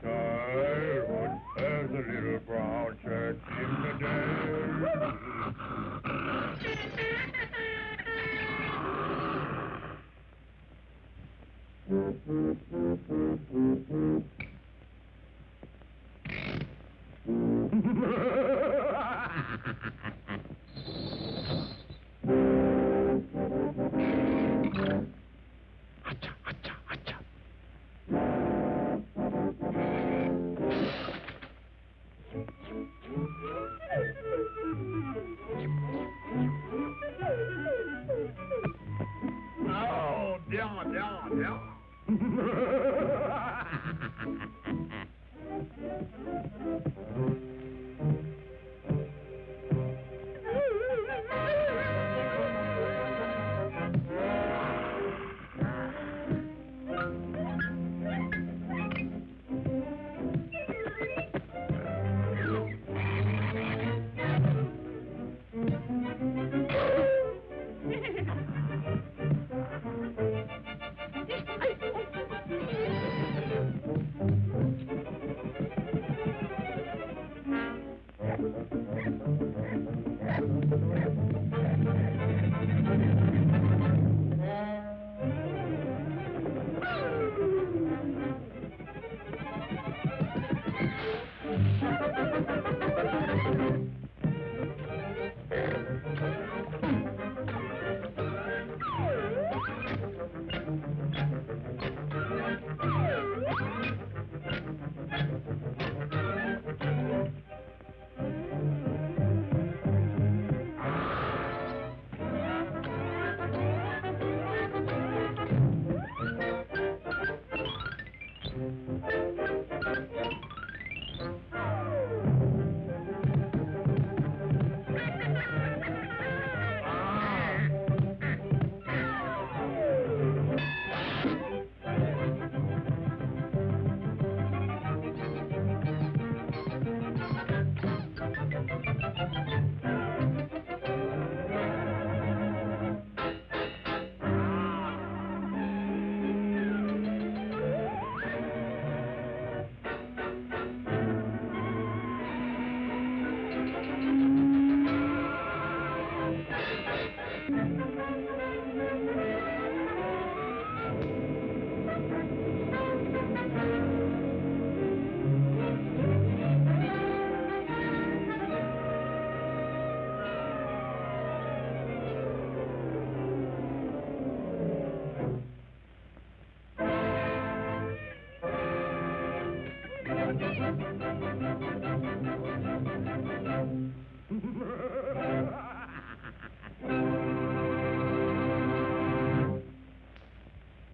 time.